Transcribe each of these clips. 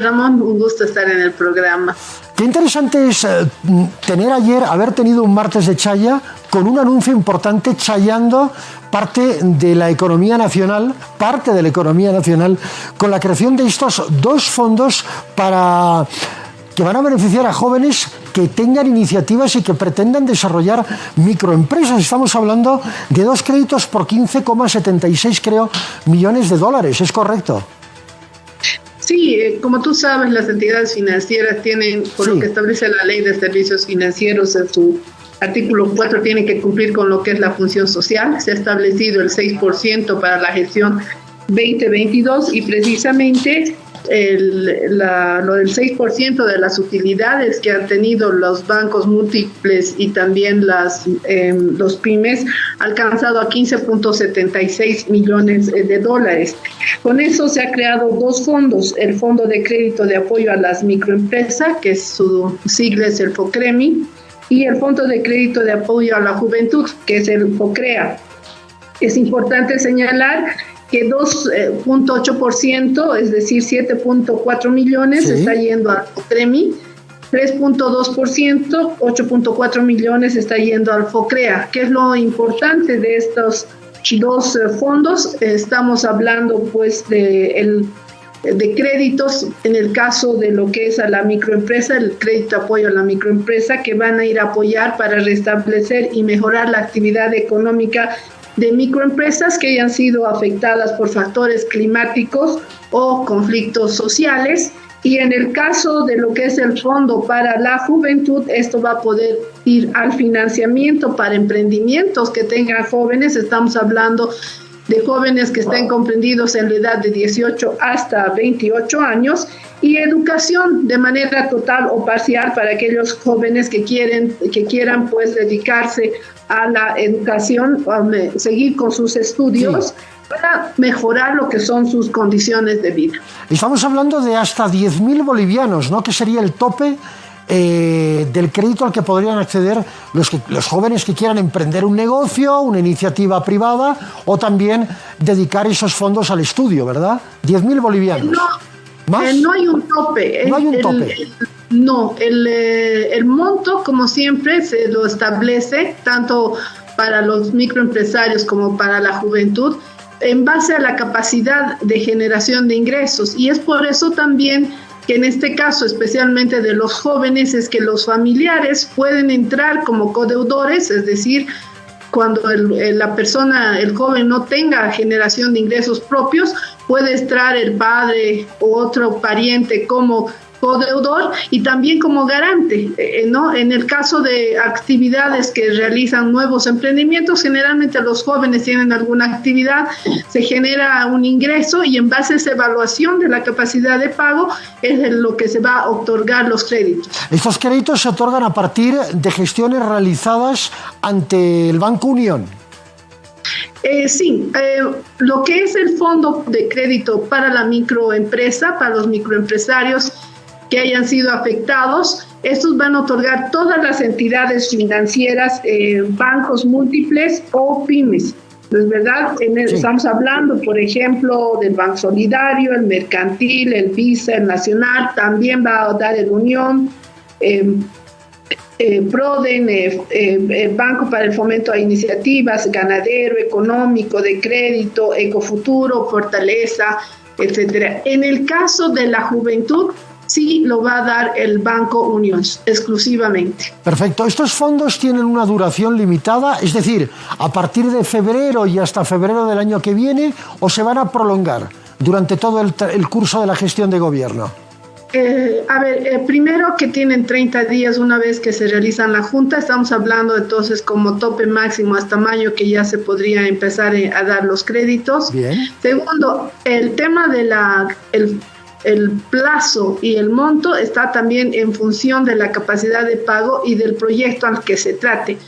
Ramón, un gusto estar en el programa. Qué interesante es eh, tener ayer, haber tenido un martes de Chaya con un anuncio importante chayando parte de la economía nacional, parte de la economía nacional, con la creación de estos dos fondos para que van a beneficiar a jóvenes que tengan iniciativas y que pretendan desarrollar microempresas. Estamos hablando de dos créditos por 15,76 creo millones de dólares, ¿es correcto? Sí, eh, como tú sabes, las entidades financieras tienen, por lo que establece la ley de servicios financieros en su artículo 4, tienen que cumplir con lo que es la función social. Se ha establecido el 6% para la gestión 2022 y precisamente el, lo del 6% de las utilidades que han tenido los bancos múltiples y también las, em, los pymes ha alcanzado a 15.76 millones de dólares. Con eso se ha creado dos fondos, el Fondo de Crédito de Apoyo a las Microempresas, que su sigla es el FOCREMI, y el Fondo de Crédito de Apoyo a la Juventud, que es el FOCREA. Es importante señalar que 2.8%, eh, es decir, 7.4 millones, está yendo al FOCREMI, 3.2%, 8.4 millones está yendo al FOCREA. ¿Qué es lo importante de estos dos eh, fondos? Estamos hablando pues de, el, de créditos, en el caso de lo que es a la microempresa, el crédito apoyo a la microempresa, que van a ir a apoyar para restablecer y mejorar la actividad económica de microempresas que hayan sido afectadas por factores climáticos o conflictos sociales. Y en el caso de lo que es el Fondo para la Juventud, esto va a poder ir al financiamiento para emprendimientos que tengan jóvenes. Estamos hablando de jóvenes que estén comprendidos en la edad de 18 hasta 28 años y educación de manera total o parcial para aquellos jóvenes que quieren que quieran pues dedicarse a la educación, a seguir con sus estudios. para mejorar lo que son sus condiciones de vida. Estamos hablando de hasta 10.000 bolivianos, ¿no? Que sería el tope eh, del crédito al que podrían acceder los, los jóvenes que quieran emprender un negocio, una iniciativa privada o también dedicar esos fondos al estudio, ¿verdad? 10.000 bolivianos. No, eh, no hay un tope. No hay un tope. no, el, eh, el monto, como siempre, se lo establece tanto para los microempresarios como para la juventud en base a la capacidad de generación de ingresos. Y es por eso también que en este caso especialmente de los jóvenes es que los familiares pueden entrar como codeudores, es decir, cuando la persona, el joven no tenga generación de ingresos propios, puede entrar el padre u otro pariente como codeudor y también como garante, eh, ¿no? En el caso de actividades que realizan nuevos emprendimientos, generalmente los jóvenes tienen alguna actividad, se genera un ingreso y en base a esa evaluación de la capacidad de pago es lo que se va a otorgar los créditos. Estos créditos se otorgan a partir de gestiones realizadas ante el Banco Unión. Eh, sí, eh, lo que es el fondo de crédito para la microempresa, para los microempresarios, que hayan sido afectados. Estos van a otorgar todas las entidades financieras, eh, bancos múltiples o pymes. ¿Es verdad? Estamos hablando, por ejemplo, del Banco Solidario, el Mercantil, el Visa, el Nacional, también va a dar el Unión, eh, eh, Proden, Banco para el Fomento a Iniciativas, Ganadero, Económico, de Crédito, Ecofuturo, Fortaleza, etcétera. En el caso de la juventud, sí lo va a dar el Banco Unión exclusivamente. Perfecto. ¿Estos fondos tienen una duración limitada? Es decir, a partir de febrero y hasta febrero del año que viene, o se van a prolongar durante todo el, curso de la gestión de gobierno? Eh, a ver, eh, primero que tienen 30 días una vez que se realizan la junta, estamos hablando entonces como tope máximo hasta mayo que ya se podría empezar eh, a dar los créditos. Bien. Segundo, el tema de la, el el plazo y el monto está también en función de la capacidad de pago y del proyecto al que se trate.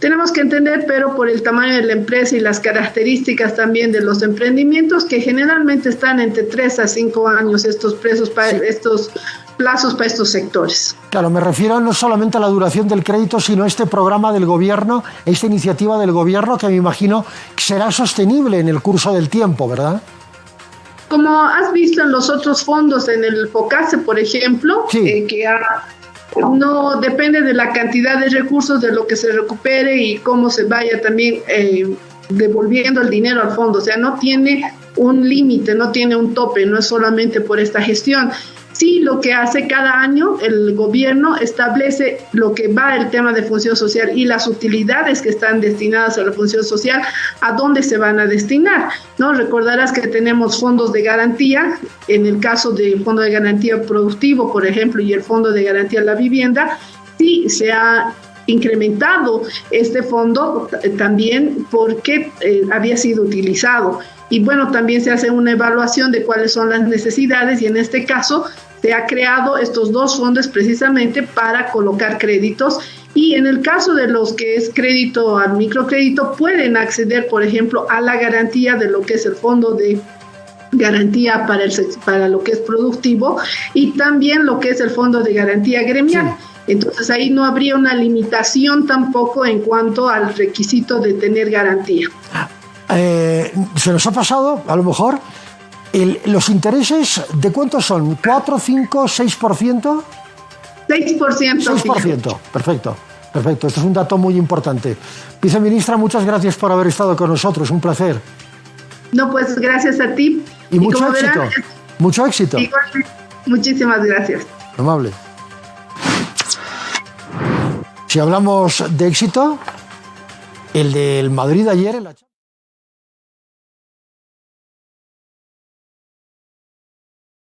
Tenemos que entender, pero por el tamaño de la empresa y las características también de los emprendimientos, que generalmente están entre 3 a 5 años estos, presos para, estos plazos para estos sectores. Claro, me refiero no solamente a la duración del crédito, sino a este programa del gobierno, esta iniciativa del gobierno que me imagino será sostenible en el curso del tiempo, ¿verdad? Como has visto en los otros fondos, en el FOCASE, por ejemplo, eh, que no depende de la cantidad de recursos, de lo que se recupere y cómo se vaya también eh, devolviendo el dinero al fondo. O sea, no tiene un límite, no tiene un tope, no es solamente por esta gestión. Sí, lo que hace cada año el gobierno establece lo que va el tema de función social y las utilidades que están destinadas a la función social, a dónde se van a destinar. ¿no? Recordarás que tenemos fondos de garantía, en el caso del Fondo de Garantía Productivo, por ejemplo, y el Fondo de Garantía de la Vivienda, sí se ha incrementado este fondo también porque eh, había sido utilizado. Y bueno, también se hace una evaluación de cuáles son las necesidades y en este caso se ha creado estos dos fondos precisamente para colocar créditos y en el caso de los que es crédito al microcrédito pueden acceder, por ejemplo, a la garantía de lo que es el fondo de garantía para, el, para lo que es productivo y también lo que es el fondo de garantía gremial. Entonces ahí no habría una limitación tampoco en cuanto al requisito de tener garantía. Eh, se nos ha pasado, a lo mejor, ¿Los intereses de cuántos son? ¿4, 5, 6%? 6%. 6%, perfecto. Perfecto, esto es un dato muy importante. Viceministra, muchas gracias por haber estado con nosotros, un placer. No, pues gracias a ti. Y, mucho éxito. mucho éxito. muchísimas gracias. Amable. Si hablamos de éxito, el del Madrid ayer en la